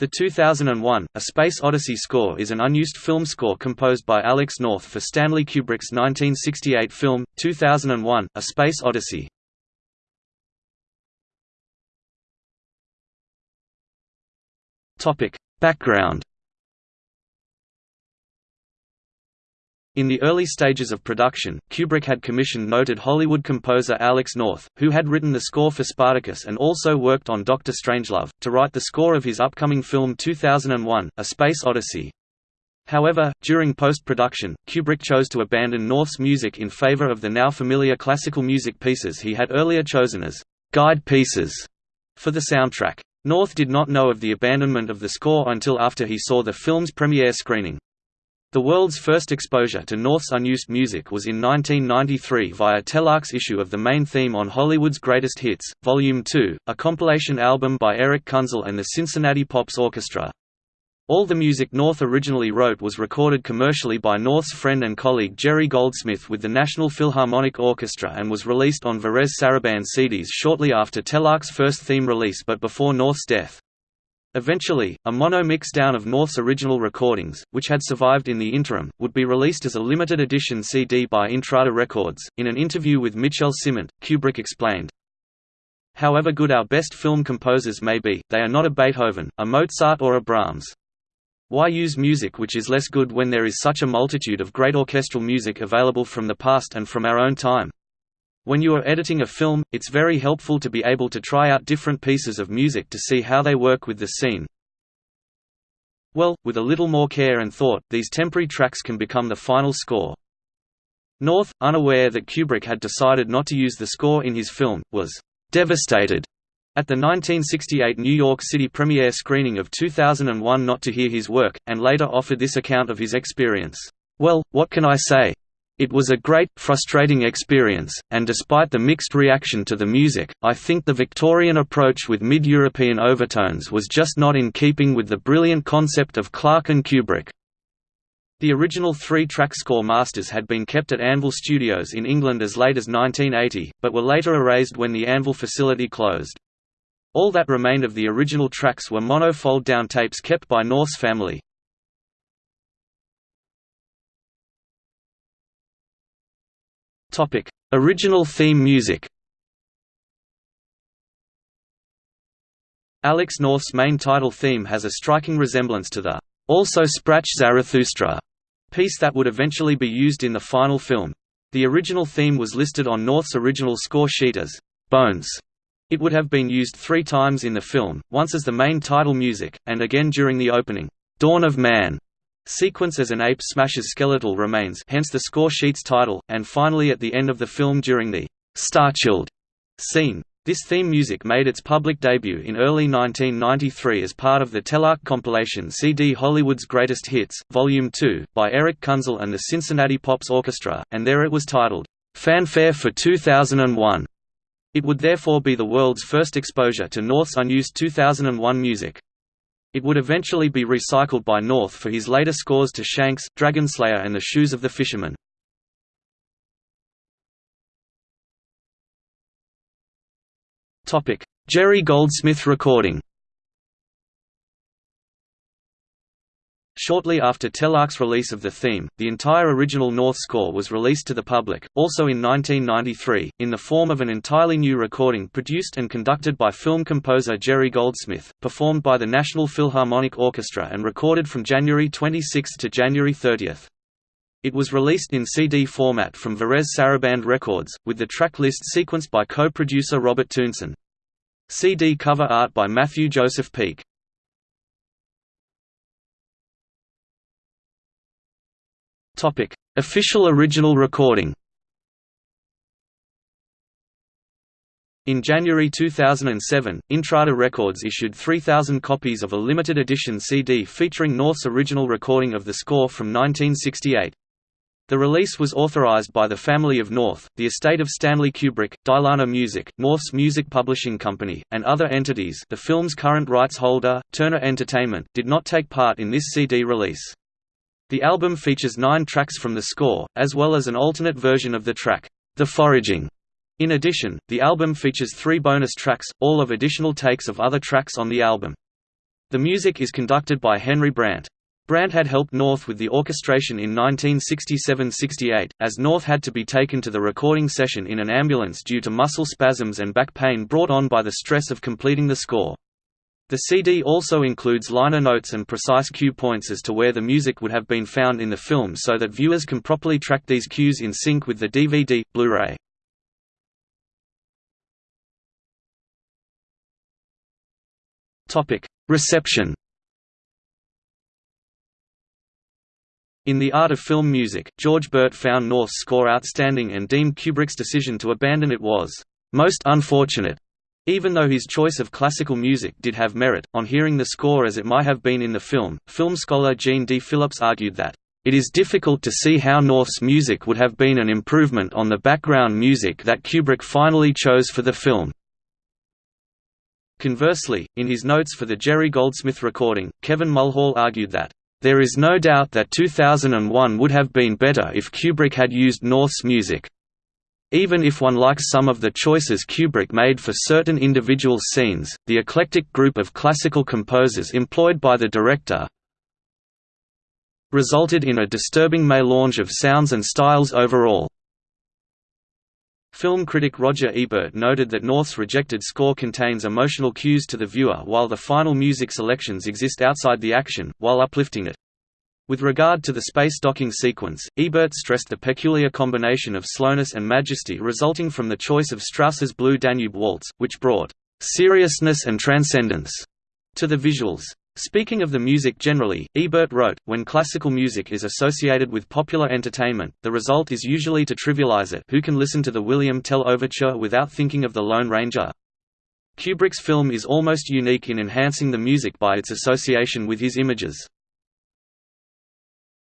The 2001, A Space Odyssey score is an unused film score composed by Alex North for Stanley Kubrick's 1968 film, 2001, A Space Odyssey. Background In the early stages of production, Kubrick had commissioned noted Hollywood composer Alex North, who had written the score for Spartacus and also worked on Doctor Strangelove, to write the score of his upcoming film 2001, A Space Odyssey. However, during post-production, Kubrick chose to abandon North's music in favor of the now familiar classical music pieces he had earlier chosen as «guide pieces» for the soundtrack. North did not know of the abandonment of the score until after he saw the film's premiere screening. The world's first exposure to North's unused music was in 1993 via Telarc's issue of the main theme on Hollywood's Greatest Hits, Volume 2, a compilation album by Erich Kunzel and the Cincinnati Pops Orchestra. All the music North originally wrote was recorded commercially by North's friend and colleague Jerry Goldsmith with the National Philharmonic Orchestra and was released on Varèse Sarabande CDs shortly after Telarc's first theme release but before North's death. Eventually, a mono mix-down of North's original recordings, which had survived in the interim, would be released as a limited edition CD by Intrada Records. In an interview with Michel Ciment, Kubrick explained, However good our best film composers may be, they are not a Beethoven, a Mozart or a Brahms. Why use music which is less good when there is such a multitude of great orchestral music available from the past and from our own time? When you are editing a film, it's very helpful to be able to try out different pieces of music to see how they work with the scene. Well, with a little more care and thought, these temporary tracks can become the final score. North, unaware that Kubrick had decided not to use the score in his film, was devastated at the 1968 New York City premiere screening of 2001 not to hear his work, and later offered this account of his experience. Well, what can I say? It was a great, frustrating experience, and despite the mixed reaction to the music, I think the Victorian approach with mid-European overtones was just not in keeping with the brilliant concept of Clarke and Kubrick. The original three-track score masters had been kept at Anvil Studios in England as late as 1980, but were later erased when the Anvil facility closed. All that remained of the original tracks were mono fold-down tapes kept by North's family. Topic: Original theme music. Alex North's main title theme has a striking resemblance to the Also Sprach Zarathustra piece that would eventually be used in the final film. The original theme was listed on North's original score sheet as Bones. It would have been used three times in the film, once as the main title music, and again during the opening, Dawn of Man sequence as an ape smashes skeletal remains hence the score sheet's title, and finally at the end of the film during the «Starchild» scene. This theme music made its public debut in early 1993 as part of the Telarc compilation CD Hollywood's Greatest Hits, Volume 2, by Erich Kunzel and the Cincinnati Pops Orchestra, and there it was titled, "'Fanfare for 2001". It would therefore be the world's first exposure to North's unused 2001 music. It would eventually be recycled by North for his later scores to Shanks, Dragonslayer and The Shoes of the Fisherman. Jerry Goldsmith recording Shortly after Telarc's release of the theme, the entire original North score was released to the public, also in 1993, in the form of an entirely new recording produced and conducted by film composer Jerry Goldsmith, performed by the National Philharmonic Orchestra and recorded from January 26 to January 30. It was released in CD format from Varèse Sarabande Records, with the track list sequenced by co-producer Robert Townson. CD cover art by Matthew Joseph Peak. Topic: Official original recording. In January 2007, Intrada Records issued 3,000 copies of a limited edition CD featuring North's original recording of the score from 1968. The release was authorized by the family of North, the estate of Stanley Kubrick, Dylana Music, North's music publishing company, and other entities the film's current rights holder, Turner Entertainment, did not take part in this CD release. The album features nine tracks from the score, as well as an alternate version of the track, The Foraging. In addition, the album features three bonus tracks, all of additional takes of other tracks on the album. The music is conducted by Henry Brant. Brant had helped North with the orchestration in 1967–68, as North had to be taken to the recording session in an ambulance due to muscle spasms and back pain brought on by the stress of completing the score. The CD also includes liner notes and precise cue points as to where the music would have been found in the film so that viewers can properly track these cues in sync with the DVD, Blu-ray. Reception In The Art of Film Music, George Burt found North's score outstanding and deemed Kubrick's decision to abandon it was most unfortunate. Even though his choice of classical music did have merit, on hearing the score as it might have been in the film, film scholar Gene D. Phillips argued that, "...it is difficult to see how North's music would have been an improvement on the background music that Kubrick finally chose for the film." Conversely, in his notes for the Jerry Goldsmith recording, Kevin Mulhall argued that, there is no doubt that 2001 would have been better if Kubrick had used North's music. Even if one likes some of the choices Kubrick made for certain individual scenes, the eclectic group of classical composers employed by the director resulted in a disturbing melange of sounds and styles overall. Film critic Roger Ebert noted that North's rejected score contains emotional cues to the viewer while the final music selections exist outside the action, while uplifting it. With regard to the space docking sequence, Ebert stressed the peculiar combination of slowness and majesty resulting from the choice of Strauss's Blue Danube Waltz, which brought seriousness and transcendence to the visuals. Speaking of the music generally, Ebert wrote, when classical music is associated with popular entertainment, the result is usually to trivialize it who can listen to the William Tell Overture without thinking of the Lone Ranger? Kubrick's film is almost unique in enhancing the music by its association with his images.